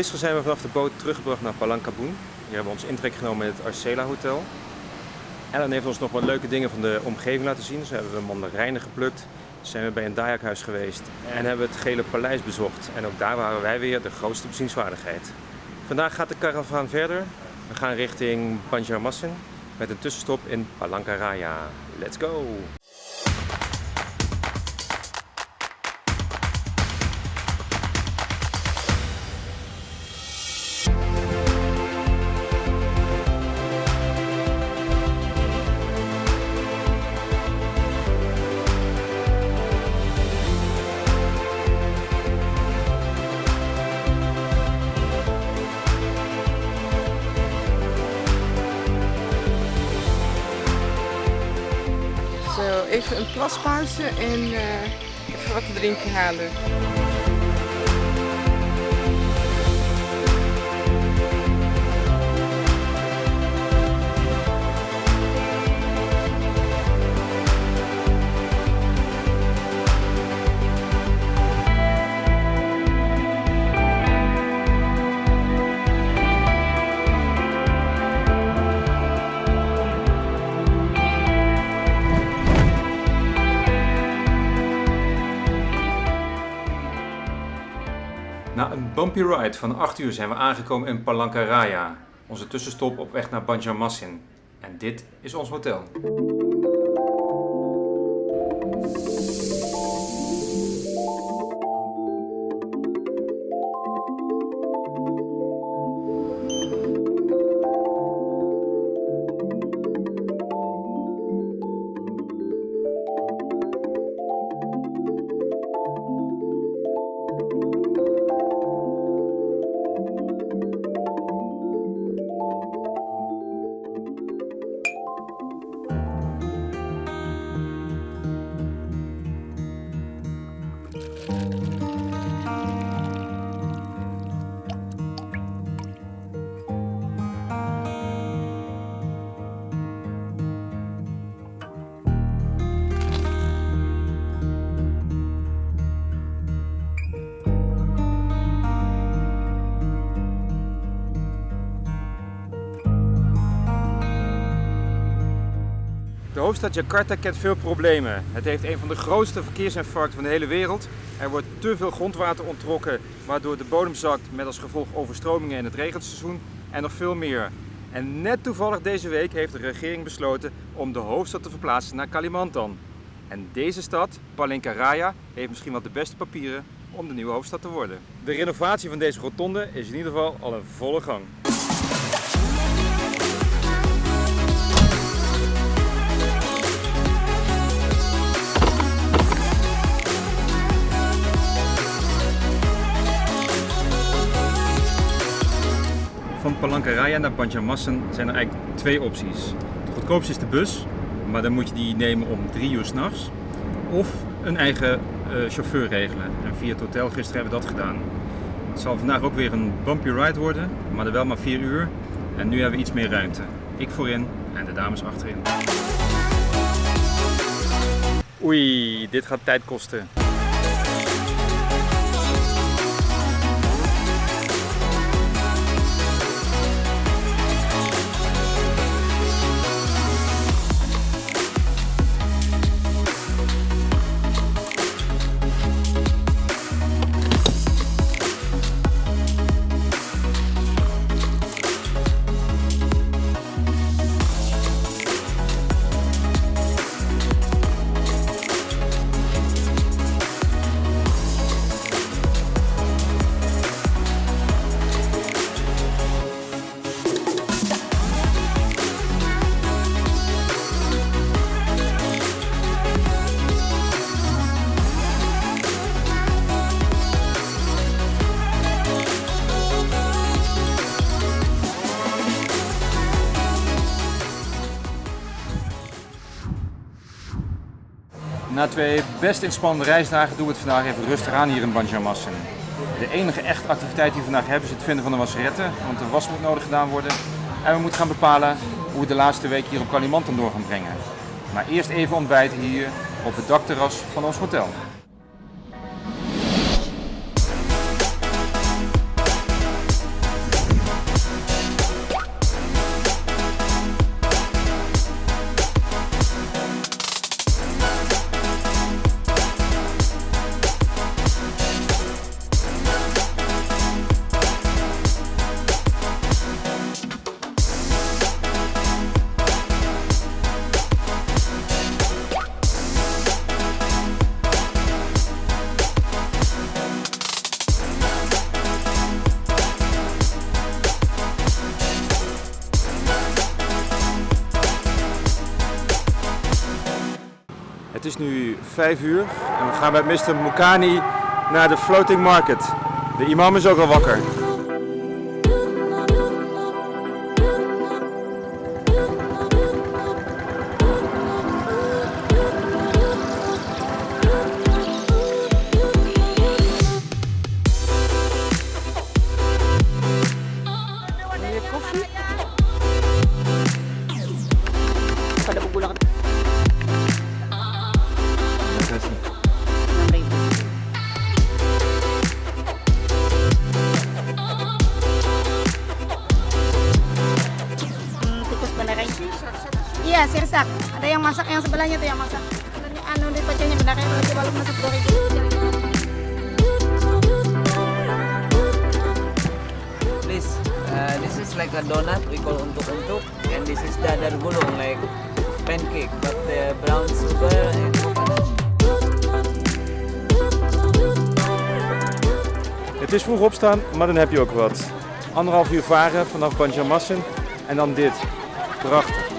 Gisteren zijn we vanaf de boot teruggebracht naar Palangkabun. Hier hebben we ons intrek genomen in het Arcela Hotel. Ellen heeft ons nog wat leuke dingen van de omgeving laten zien. Zo hebben we mandarijnen geplukt, zijn we bij een Dajakhuis geweest en hebben het Gele Paleis bezocht. En ook daar waren wij weer de grootste bezienswaardigheid. Vandaag gaat de caravan verder. We gaan richting Banjarmasin met een tussenstop in Palangkaraya. Let's go! Even een plaspauze en eh, even wat te drinken halen. Na een bumpy ride van 8 uur zijn we aangekomen in Palangkaraya, onze tussenstop op weg naar Banjarmasin. En dit is ons hotel. Hoofdstad Jakarta kent veel problemen. Het heeft een van de grootste verkeersinfarcten van de hele wereld. Er wordt te veel grondwater onttrokken, waardoor de bodem zakt met als gevolg overstromingen in het regenseizoen en nog veel meer. En net toevallig deze week heeft de regering besloten om de hoofdstad te verplaatsen naar Kalimantan. En deze stad, Palinkaraya, heeft misschien wel de beste papieren om de nieuwe hoofdstad te worden. De renovatie van deze rotonde is in ieder geval al in volle gang. Van Palankaraya naar Banjarmassen zijn er eigenlijk twee opties. De goedkoopste is de bus, maar dan moet je die nemen om drie uur s'nachts. Of een eigen eh, chauffeur regelen. En via het hotel gisteren hebben we dat gedaan. Het zal vandaag ook weer een bumpy ride worden, maar dan wel maar vier uur. En nu hebben we iets meer ruimte. Ik voorin en de dames achterin. Oei, dit gaat tijd kosten. Na twee best inspannende reisdagen doen we het vandaag even rustig aan hier in Banjarmassen. De enige echte activiteit die we vandaag hebben is het vinden van een wasserette, want de was moet nodig gedaan worden. En we moeten gaan bepalen hoe we de laatste week hier op Kalimantan door gaan brengen. Maar eerst even ontbijten hier op het dakterras van ons hotel. Is nu 5 uur en we gaan met Mr. Mukani naar de Floating Market. De imam is ook al wakker. Yang masak, yang sebelahnya tuh yang masak. Anu di pecahnya beneran lagi baru masak ribu. Please, uh, this is like a donut we call untuk-untuk, and this is dadar gulung like pancake, but the brown sugar and. Het is vroeg opstaan, maar dan heb je ook wat. Anderhalf uur varen vanaf Banjarmassen en dan dit. Prachtig.